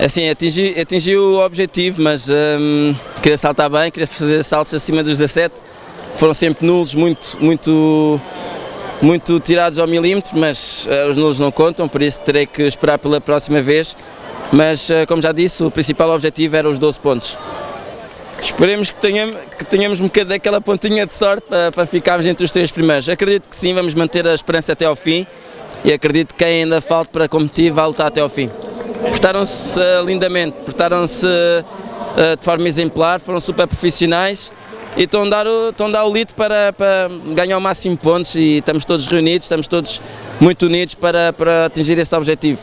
Assim, atingi, atingi o objetivo, mas hum, queria saltar bem, queria fazer saltos acima dos 17. Foram sempre nulos, muito, muito, muito tirados ao milímetro, mas uh, os nulos não contam, por isso terei que esperar pela próxima vez. Mas, uh, como já disse, o principal objetivo era os 12 pontos. Esperemos que tenhamos, que tenhamos um bocadinho daquela pontinha de sorte para, para ficarmos entre os três primeiros. Acredito que sim, vamos manter a esperança até ao fim e acredito que quem ainda falta para competir vai lutar até ao fim. Portaram-se uh, lindamente, portaram-se uh, de forma exemplar, foram super profissionais e estão a dar o, estão a dar o lead para, para ganhar o máximo de pontos e estamos todos reunidos, estamos todos muito unidos para, para atingir esse objetivo.